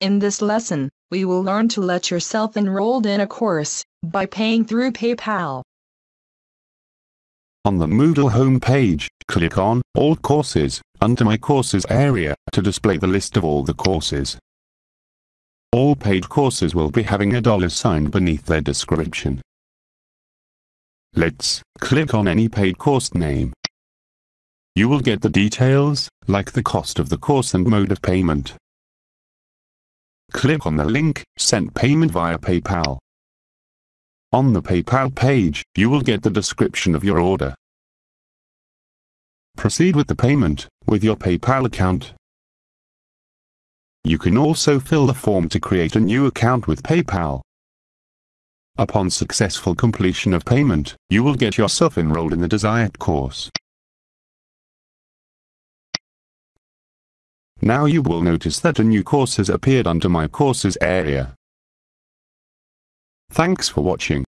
In this lesson, we will learn to let yourself enrolled in a course by paying through PayPal. On the Moodle homepage, click on All Courses under My Courses area to display the list of all the courses. All paid courses will be having a dollar sign beneath their description. Let's click on any paid course name. You will get the details, like the cost of the course and mode of payment. Click on the link, Send payment via PayPal. On the PayPal page, you will get the description of your order. Proceed with the payment, with your PayPal account. You can also fill the form to create a new account with PayPal. Upon successful completion of payment, you will get yourself enrolled in the desired course. Now you will notice that a new course has appeared under my courses area. Thanks for watching.